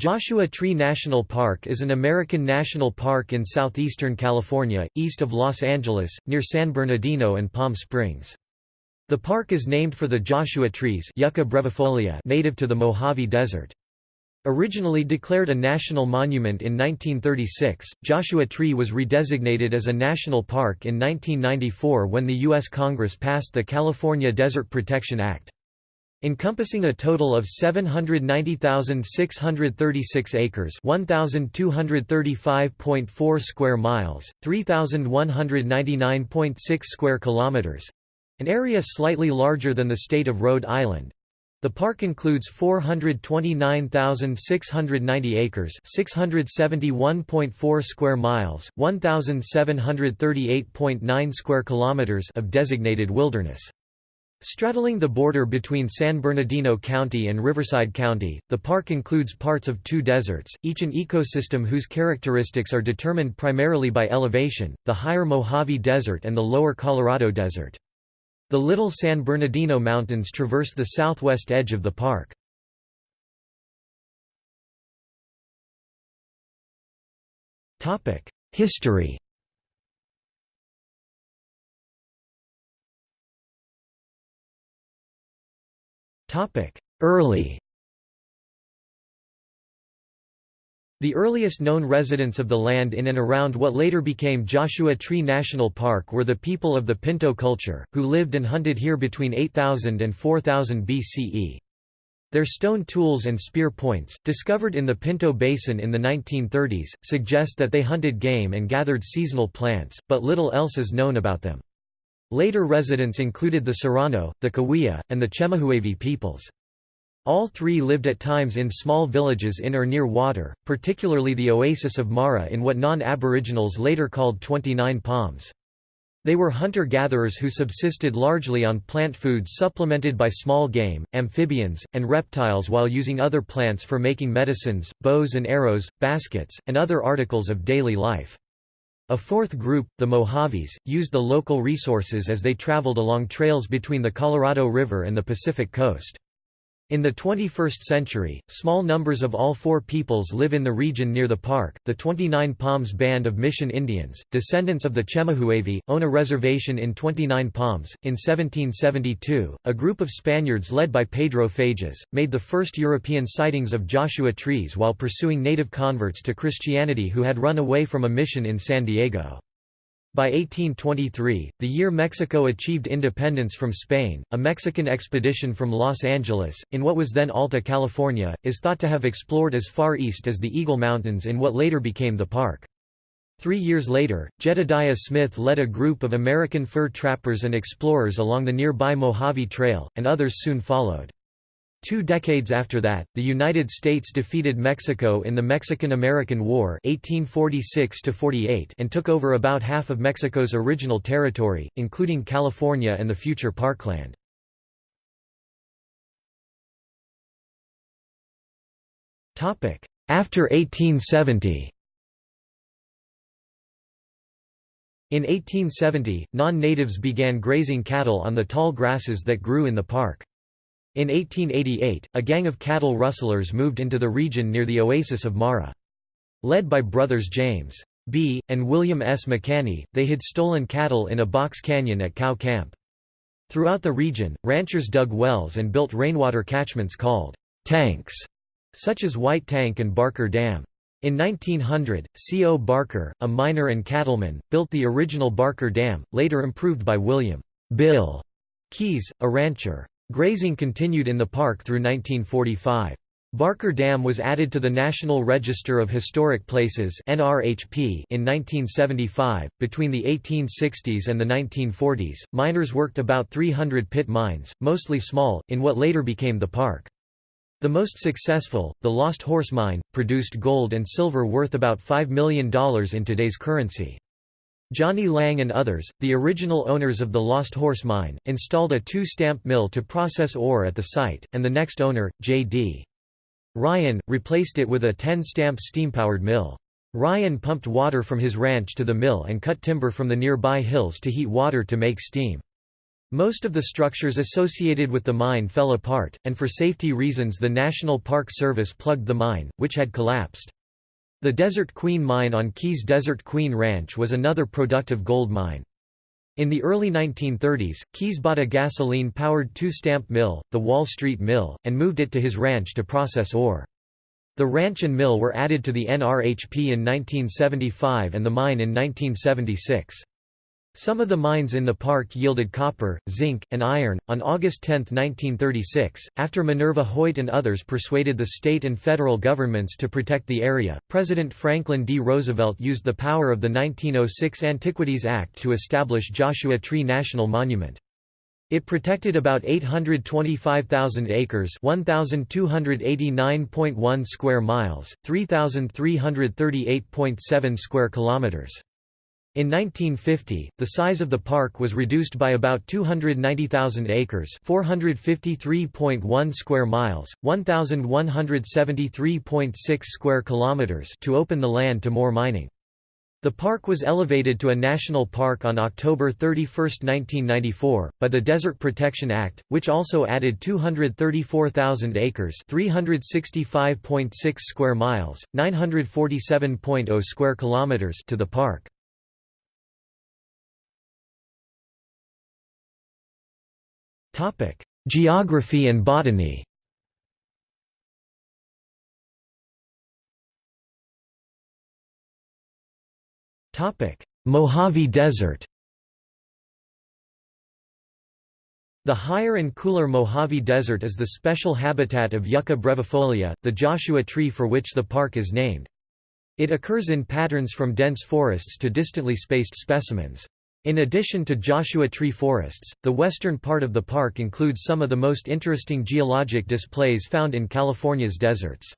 Joshua Tree National Park is an American national park in southeastern California, east of Los Angeles, near San Bernardino and Palm Springs. The park is named for the Joshua trees Yucca brevifolia native to the Mojave Desert. Originally declared a national monument in 1936, Joshua Tree was redesignated as a national park in 1994 when the U.S. Congress passed the California Desert Protection Act. Encompassing a total of 790,636 acres 1,235.4 square miles, 3,199.6 square kilometers, an area slightly larger than the state of Rhode Island. The park includes 429,690 acres 671.4 square miles, 1,738.9 square kilometers of designated wilderness. Straddling the border between San Bernardino County and Riverside County, the park includes parts of two deserts, each an ecosystem whose characteristics are determined primarily by elevation, the higher Mojave Desert and the lower Colorado Desert. The Little San Bernardino Mountains traverse the southwest edge of the park. History Early The earliest known residents of the land in and around what later became Joshua Tree National Park were the people of the Pinto culture, who lived and hunted here between 8000 and 4000 BCE. Their stone tools and spear points, discovered in the Pinto Basin in the 1930s, suggest that they hunted game and gathered seasonal plants, but little else is known about them. Later residents included the Serrano, the Cahuilla, and the Chemehuevi peoples. All three lived at times in small villages in or near water, particularly the oasis of Mara in what non-Aboriginals later called 29 Palms. They were hunter-gatherers who subsisted largely on plant foods supplemented by small game, amphibians, and reptiles while using other plants for making medicines, bows and arrows, baskets, and other articles of daily life. A fourth group, the Mojaves, used the local resources as they traveled along trails between the Colorado River and the Pacific coast. In the 21st century, small numbers of all four peoples live in the region near the park. The 29 Palms Band of Mission Indians, descendants of the Chemehuevi, own a reservation in 29 Palms. In 1772, a group of Spaniards led by Pedro Fages made the first European sightings of Joshua trees while pursuing native converts to Christianity who had run away from a mission in San Diego. By 1823, the year Mexico achieved independence from Spain, a Mexican expedition from Los Angeles, in what was then Alta California, is thought to have explored as far east as the Eagle Mountains in what later became the park. Three years later, Jedediah Smith led a group of American fur trappers and explorers along the nearby Mojave Trail, and others soon followed. Two decades after that, the United States defeated Mexico in the Mexican–American War 1846 and took over about half of Mexico's original territory, including California and the future parkland. After 1870 In 1870, non-natives began grazing cattle on the tall grasses that grew in the park. In 1888, a gang of cattle rustlers moved into the region near the oasis of Mara. Led by brothers James B. and William S. McHaney, they had stolen cattle in a box canyon at Cow Camp. Throughout the region, ranchers dug wells and built rainwater catchments called tanks, such as White Tank and Barker Dam. In 1900, C. O. Barker, a miner and cattleman, built the original Barker Dam, later improved by William Bill Keys, a rancher. Grazing continued in the park through 1945. Barker Dam was added to the National Register of Historic Places (NRHP) in 1975. Between the 1860s and the 1940s, miners worked about 300 pit mines, mostly small, in what later became the park. The most successful, the Lost Horse Mine, produced gold and silver worth about $5 million in today's currency. Johnny Lang and others, the original owners of the Lost Horse Mine, installed a two-stamp mill to process ore at the site, and the next owner, J.D. Ryan, replaced it with a 10-stamp steam-powered mill. Ryan pumped water from his ranch to the mill and cut timber from the nearby hills to heat water to make steam. Most of the structures associated with the mine fell apart, and for safety reasons the National Park Service plugged the mine, which had collapsed. The Desert Queen mine on Keys Desert Queen Ranch was another productive gold mine. In the early 1930s, Keys bought a gasoline-powered two-stamp mill, the Wall Street Mill, and moved it to his ranch to process ore. The ranch and mill were added to the NRHP in 1975 and the mine in 1976. Some of the mines in the park yielded copper, zinc, and iron. On August 10, 1936, after Minerva Hoyt and others persuaded the state and federal governments to protect the area, President Franklin D. Roosevelt used the power of the 1906 Antiquities Act to establish Joshua Tree National Monument. It protected about 825,000 acres 1,289.1 square miles, 3,338.7 square kilometers. In 1950, the size of the park was reduced by about 290,000 acres 453.1 square miles, 1,173.6 square kilometers to open the land to more mining. The park was elevated to a national park on October 31, 1994, by the Desert Protection Act, which also added 234,000 acres 365.6 square miles, 947.0 square kilometers to the park. Geography and botany Topic: Mojave Desert The higher and cooler Mojave Desert is the special habitat of Yucca brevifolia, the Joshua tree for which the park is named. It occurs in patterns from dense forests to distantly spaced specimens. In addition to Joshua tree forests, the western part of the park includes some of the most interesting geologic displays found in California's deserts.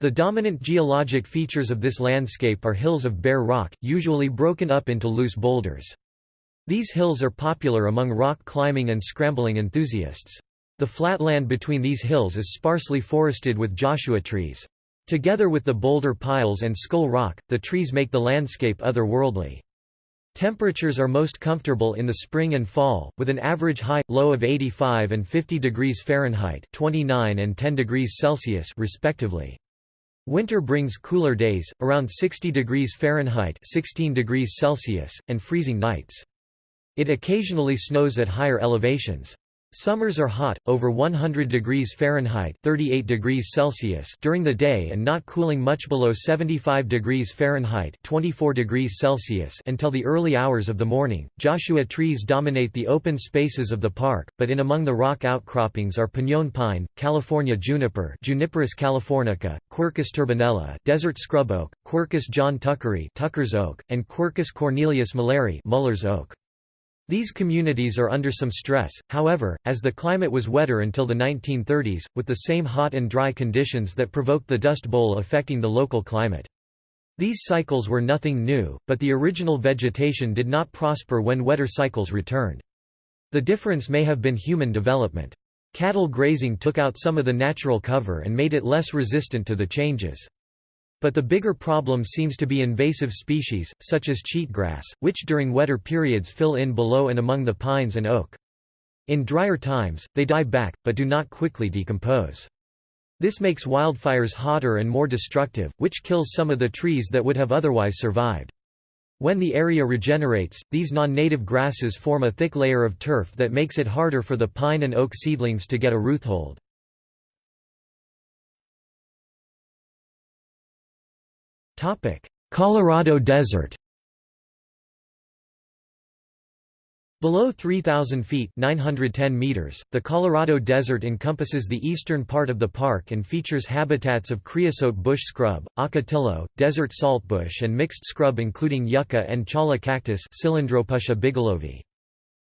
The dominant geologic features of this landscape are hills of bare rock, usually broken up into loose boulders. These hills are popular among rock climbing and scrambling enthusiasts. The flatland between these hills is sparsely forested with Joshua trees. Together with the boulder piles and skull rock, the trees make the landscape otherworldly. Temperatures are most comfortable in the spring and fall, with an average high-low of 85 and 50 degrees Fahrenheit 29 and 10 degrees Celsius respectively. Winter brings cooler days, around 60 degrees Fahrenheit 16 degrees Celsius, and freezing nights. It occasionally snows at higher elevations. Summers are hot, over 100 degrees Fahrenheit 38 degrees Celsius during the day and not cooling much below 75 degrees Fahrenheit 24 degrees Celsius until the early hours of the morning. Joshua trees dominate the open spaces of the park, but in among the rock outcroppings are pinon pine, California juniper Juniperus californica, Quercus turbinella, desert scrub oak, Quercus john tuckeri Tucker's oak, and Quercus cornelius mulleri Muller's oak. These communities are under some stress, however, as the climate was wetter until the 1930s, with the same hot and dry conditions that provoked the Dust Bowl affecting the local climate. These cycles were nothing new, but the original vegetation did not prosper when wetter cycles returned. The difference may have been human development. Cattle grazing took out some of the natural cover and made it less resistant to the changes. But the bigger problem seems to be invasive species, such as cheatgrass, which during wetter periods fill in below and among the pines and oak. In drier times, they die back, but do not quickly decompose. This makes wildfires hotter and more destructive, which kills some of the trees that would have otherwise survived. When the area regenerates, these non-native grasses form a thick layer of turf that makes it harder for the pine and oak seedlings to get a roothold. Colorado Desert Below 3,000 feet 910 meters, the Colorado Desert encompasses the eastern part of the park and features habitats of creosote bush scrub, ocotillo, desert saltbush and mixed scrub including yucca and cholla cactus bigelovii.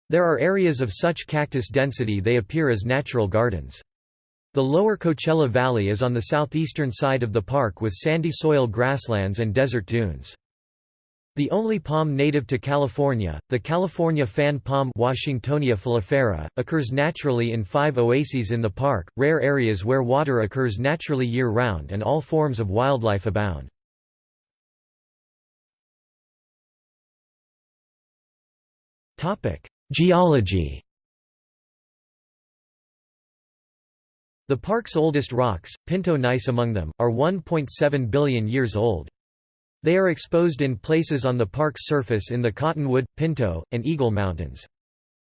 There are areas of such cactus density they appear as natural gardens. The lower Coachella Valley is on the southeastern side of the park with sandy soil grasslands and desert dunes. The only palm native to California, the California fan palm Washingtonia filifera, occurs naturally in five oases in the park, rare areas where water occurs naturally year-round and all forms of wildlife abound. Geology The park's oldest rocks, Pinto gneiss among them, are 1.7 billion years old. They are exposed in places on the park's surface in the Cottonwood, Pinto, and Eagle Mountains.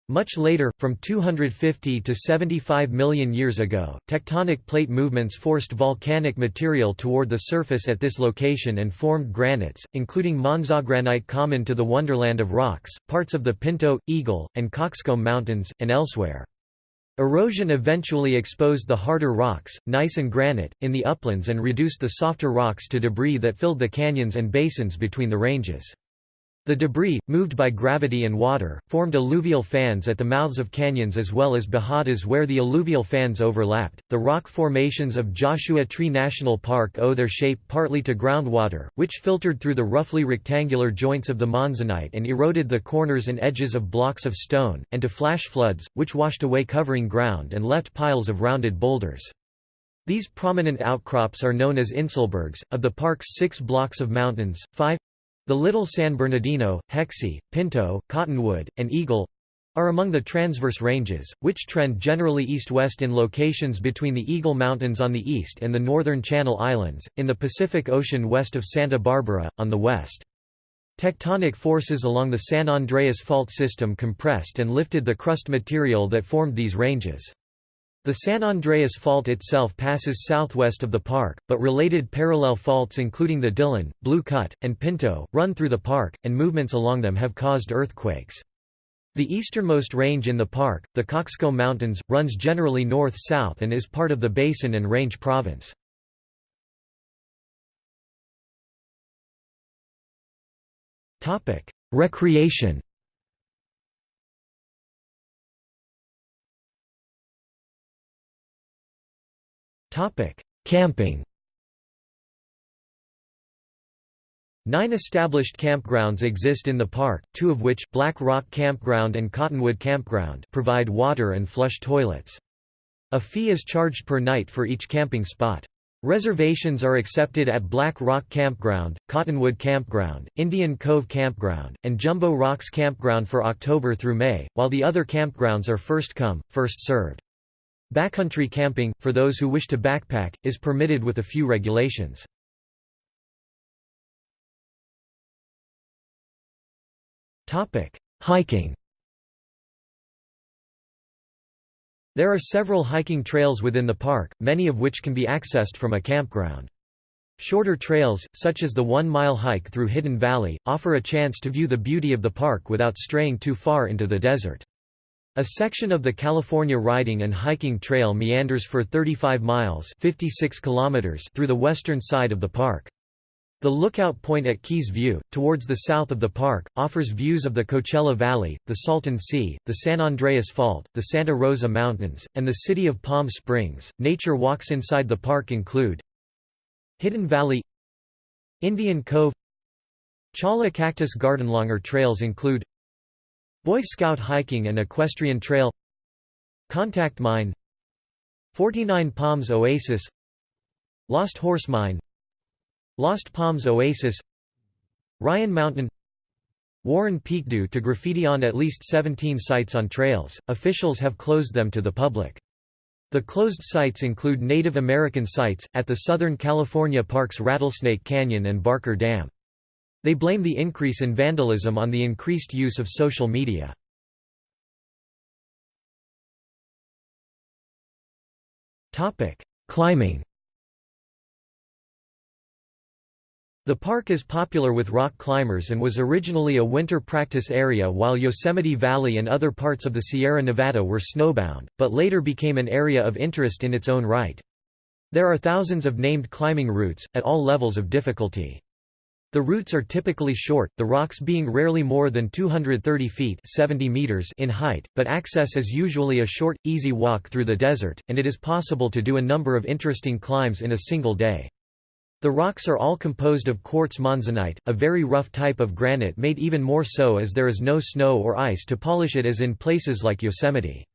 Much later, from 250 to 75 million years ago, tectonic plate movements forced volcanic material toward the surface at this location and formed granites, including monzogranite common to the Wonderland of Rocks, parts of the Pinto, Eagle, and Cockscomb Mountains, and elsewhere. Erosion eventually exposed the harder rocks, gneiss and granite, in the uplands and reduced the softer rocks to debris that filled the canyons and basins between the ranges. The debris, moved by gravity and water, formed alluvial fans at the mouths of canyons as well as bajadas where the alluvial fans overlapped. The rock formations of Joshua Tree National Park owe their shape partly to groundwater, which filtered through the roughly rectangular joints of the monzonite and eroded the corners and edges of blocks of stone, and to flash floods, which washed away covering ground and left piles of rounded boulders. These prominent outcrops are known as Inselbergs. Of the park's six blocks of mountains, five the Little San Bernardino, Hexie, Pinto, Cottonwood, and Eagle are among the transverse ranges, which trend generally east-west in locations between the Eagle Mountains on the east and the northern Channel Islands, in the Pacific Ocean west of Santa Barbara, on the west. Tectonic forces along the San Andreas Fault system compressed and lifted the crust material that formed these ranges. The San Andreas Fault itself passes southwest of the park, but related parallel faults including the Dillon, Blue Cut, and Pinto, run through the park, and movements along them have caused earthquakes. The easternmost range in the park, the Cockscomb Mountains, runs generally north-south and is part of the Basin and Range Province. Recreation Topic: Camping. Nine established campgrounds exist in the park, two of which Black Rock Campground and Cottonwood Campground provide water and flush toilets. A fee is charged per night for each camping spot. Reservations are accepted at Black Rock Campground, Cottonwood Campground, Indian Cove Campground, and Jumbo Rocks Campground for October through May, while the other campgrounds are first come, first served. Backcountry camping, for those who wish to backpack, is permitted with a few regulations. Hiking There are several hiking trails within the park, many of which can be accessed from a campground. Shorter trails, such as the one-mile hike through Hidden Valley, offer a chance to view the beauty of the park without straying too far into the desert. A section of the California Riding and Hiking Trail meanders for 35 miles 56 kilometers through the western side of the park. The lookout point at Keys View, towards the south of the park, offers views of the Coachella Valley, the Salton Sea, the San Andreas Fault, the Santa Rosa Mountains, and the city of Palm Springs. Nature walks inside the park include Hidden Valley, Indian Cove, Cholla Cactus Garden. Longer trails include Boy Scout hiking and equestrian trail. Contact Mine. 49 Palms Oasis. Lost Horse Mine. Lost Palms Oasis. Ryan Mountain. Warren Peak due to graffiti on at least 17 sites on trails, officials have closed them to the public. The closed sites include Native American sites, at the Southern California Parks Rattlesnake Canyon and Barker Dam. They blame the increase in vandalism on the increased use of social media. Climbing The park is popular with rock climbers and was originally a winter practice area while Yosemite Valley and other parts of the Sierra Nevada were snowbound, but later became an area of interest in its own right. There are thousands of named climbing routes, at all levels of difficulty. The routes are typically short, the rocks being rarely more than 230 feet 70 meters in height, but access is usually a short, easy walk through the desert, and it is possible to do a number of interesting climbs in a single day. The rocks are all composed of quartz monzonite, a very rough type of granite made even more so as there is no snow or ice to polish it as in places like Yosemite.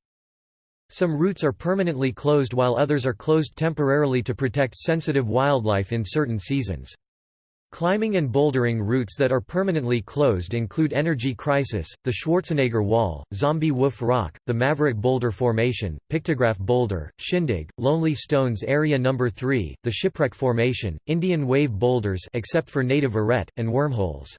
Some routes are permanently closed while others are closed temporarily to protect sensitive wildlife in certain seasons. Climbing and bouldering routes that are permanently closed include Energy Crisis, the Schwarzenegger Wall, Zombie Wolf Rock, the Maverick Boulder Formation, Pictograph Boulder, Shindig, Lonely Stones Area No. 3, the Shipwreck Formation, Indian Wave Boulders except for native arête, and wormholes.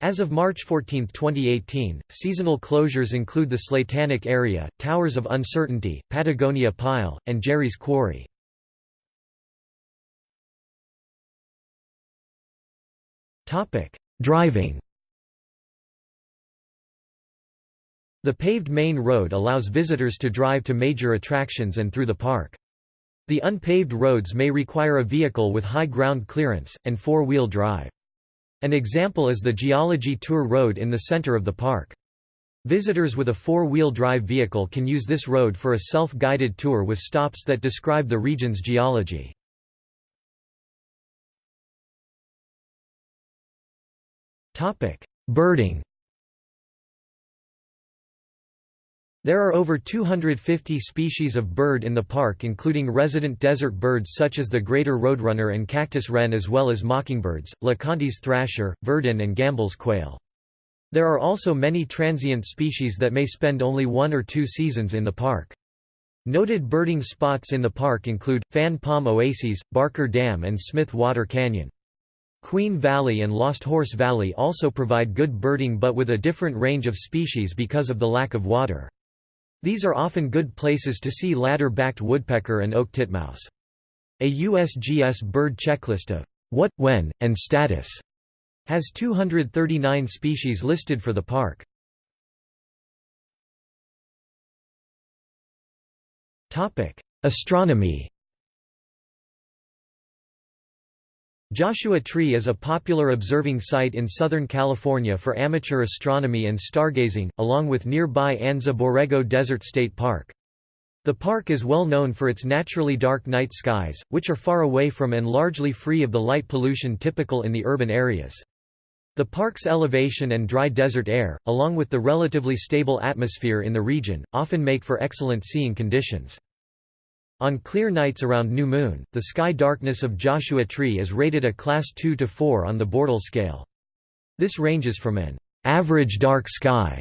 As of March 14, 2018, seasonal closures include the Slatanic Area, Towers of Uncertainty, Patagonia Pile, and Jerry's Quarry. Topic: Driving. The paved main road allows visitors to drive to major attractions and through the park. The unpaved roads may require a vehicle with high ground clearance, and four-wheel drive. An example is the Geology Tour Road in the center of the park. Visitors with a four-wheel drive vehicle can use this road for a self-guided tour with stops that describe the region's geology. Birding There are over 250 species of bird in the park including resident desert birds such as the greater roadrunner and cactus wren as well as mockingbirds, LeConte's thrasher, verdin and Gambel's quail. There are also many transient species that may spend only one or two seasons in the park. Noted birding spots in the park include, Fan Palm Oases, Barker Dam and Smith Water Canyon. Queen Valley and Lost Horse Valley also provide good birding but with a different range of species because of the lack of water. These are often good places to see ladder-backed woodpecker and oak titmouse. A USGS bird checklist of what, when, and status has 239 species listed for the park. Astronomy Joshua Tree is a popular observing site in Southern California for amateur astronomy and stargazing, along with nearby Anza Borrego Desert State Park. The park is well known for its naturally dark night skies, which are far away from and largely free of the light pollution typical in the urban areas. The park's elevation and dry desert air, along with the relatively stable atmosphere in the region, often make for excellent seeing conditions. On clear nights around new moon, the sky darkness of Joshua Tree is rated a class 2 to 4 on the Bortle scale. This ranges from an average dark sky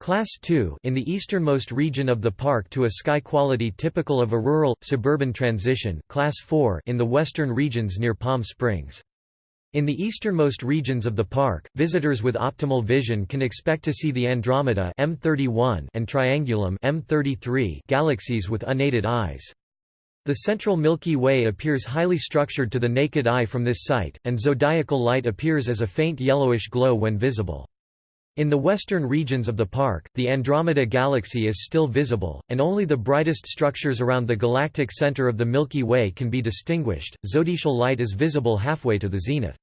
Class 2 in the easternmost region of the park to a sky quality typical of a rural, suburban transition Class 4 in the western regions near Palm Springs. In the easternmost regions of the park, visitors with optimal vision can expect to see the Andromeda M31 and Triangulum M33 galaxies with unaided eyes. The central Milky Way appears highly structured to the naked eye from this site, and zodiacal light appears as a faint yellowish glow when visible. In the western regions of the park, the Andromeda Galaxy is still visible, and only the brightest structures around the galactic center of the Milky Way can be distinguished. Zodiacal light is visible halfway to the zenith.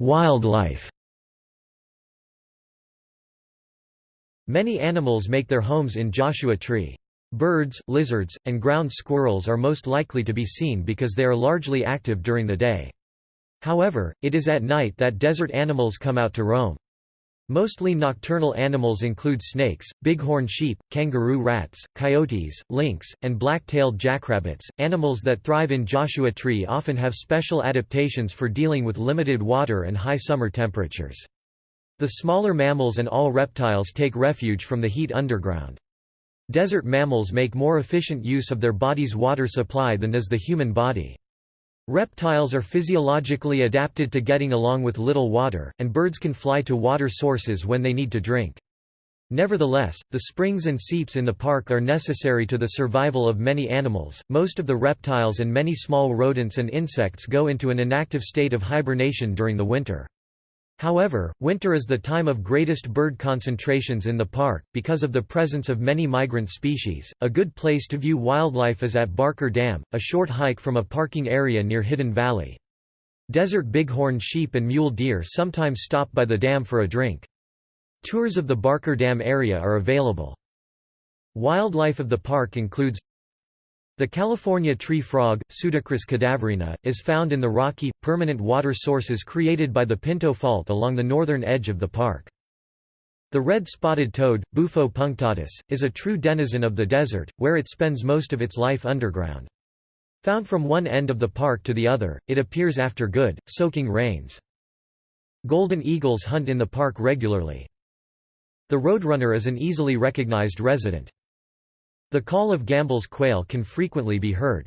Wildlife Many animals make their homes in Joshua Tree. Birds, lizards, and ground squirrels are most likely to be seen because they are largely active during the day. However, it is at night that desert animals come out to roam. Mostly nocturnal animals include snakes, bighorn sheep, kangaroo rats, coyotes, lynx, and black-tailed jackrabbits. Animals that thrive in Joshua Tree often have special adaptations for dealing with limited water and high summer temperatures. The smaller mammals and all reptiles take refuge from the heat underground. Desert mammals make more efficient use of their body's water supply than does the human body. Reptiles are physiologically adapted to getting along with little water, and birds can fly to water sources when they need to drink. Nevertheless, the springs and seeps in the park are necessary to the survival of many animals. Most of the reptiles and many small rodents and insects go into an inactive state of hibernation during the winter. However, winter is the time of greatest bird concentrations in the park, because of the presence of many migrant species. A good place to view wildlife is at Barker Dam, a short hike from a parking area near Hidden Valley. Desert bighorn sheep and mule deer sometimes stop by the dam for a drink. Tours of the Barker Dam area are available. Wildlife of the park includes the California tree frog, Pseudacris cadaverina, is found in the rocky, permanent water sources created by the Pinto Fault along the northern edge of the park. The red-spotted toad, Bufo punctatus, is a true denizen of the desert, where it spends most of its life underground. Found from one end of the park to the other, it appears after good, soaking rains. Golden eagles hunt in the park regularly. The roadrunner is an easily recognized resident. The call of Gambel's quail can frequently be heard.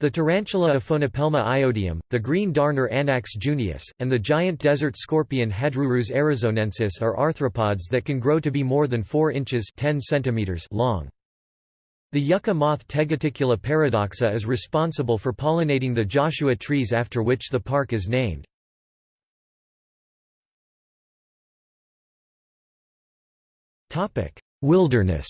The tarantula Aphonopelma iodium, the green darner Anax junius, and the giant desert scorpion Hadrurus arizonensis are arthropods that can grow to be more than 4 inches 10 centimeters long. The yucca moth Tegeticula paradoxa is responsible for pollinating the Joshua trees after which the park is named. Wilderness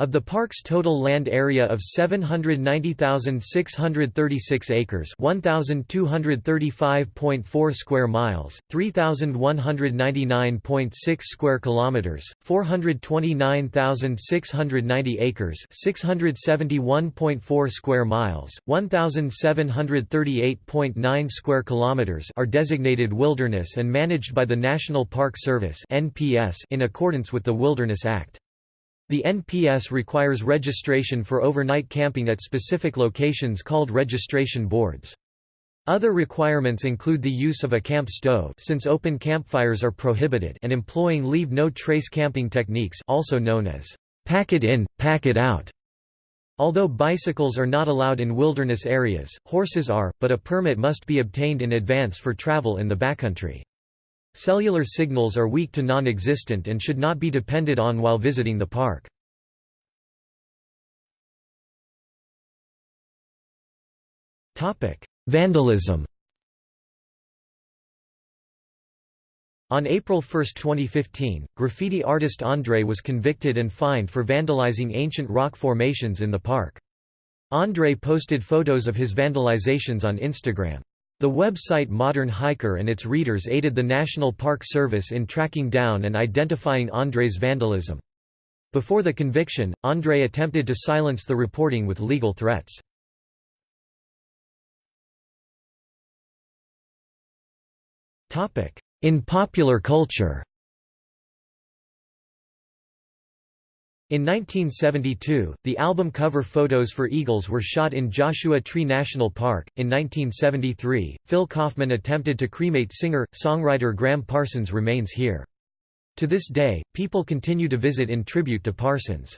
Of the park's total land area of 790,636 acres 1,235.4 square miles, 3,199.6 square kilometers, 429,690 acres 671.4 square miles, 1,738.9 square kilometers are designated wilderness and managed by the National Park Service in accordance with the Wilderness Act. The NPS requires registration for overnight camping at specific locations called registration boards. Other requirements include the use of a camp stove since open campfires are prohibited and employing leave no trace camping techniques also known as pack it in, pack it out. Although bicycles are not allowed in wilderness areas, horses are, but a permit must be obtained in advance for travel in the backcountry. Cellular signals are weak to non-existent and should not be depended on while visiting the park. Vandalism On April 1, 2015, graffiti artist André was convicted and fined for vandalizing ancient rock formations in the park. André posted photos of his vandalizations on Instagram. The website Modern Hiker and its readers aided the National Park Service in tracking down and identifying André's vandalism. Before the conviction, André attempted to silence the reporting with legal threats. In popular culture In 1972, the album cover photos for Eagles were shot in Joshua Tree National Park. In 1973, Phil Kaufman attempted to cremate singer songwriter Gram Parsons' remains here. To this day, people continue to visit in tribute to Parsons.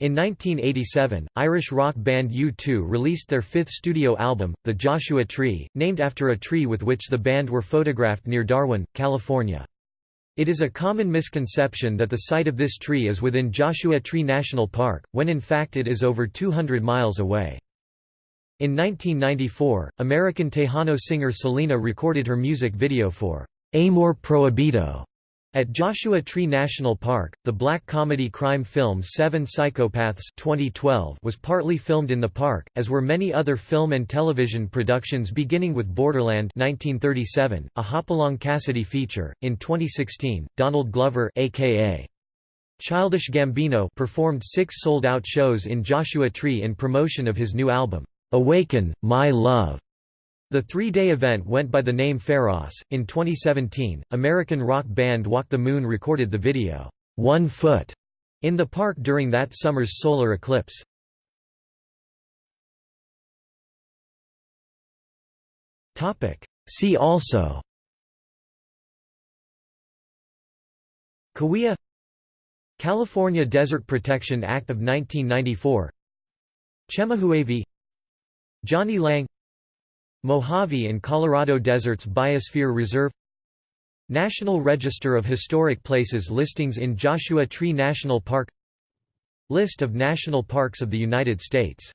In 1987, Irish rock band U2 released their fifth studio album, The Joshua Tree, named after a tree with which the band were photographed near Darwin, California. It is a common misconception that the site of this tree is within Joshua Tree National Park, when in fact it is over 200 miles away. In 1994, American Tejano singer Selena recorded her music video for Amor Prohibido at Joshua Tree National Park, the black comedy crime film Seven Psychopaths 2012 was partly filmed in the park, as were many other film and television productions beginning with Borderland 1937, a Hopalong Cassidy feature. In 2016, Donald Glover aka Childish Gambino performed six sold-out shows in Joshua Tree in promotion of his new album, Awaken, My Love. The three-day event went by the name Pharos. In 2017, American rock band Walk the Moon recorded the video, One Foot, in the park during that summer's solar eclipse. See also Cahuilla California Desert Protection Act of 1994 Chemehuevi Johnny Lang Mojave and Colorado Deserts Biosphere Reserve National Register of Historic Places listings in Joshua Tree National Park List of national parks of the United States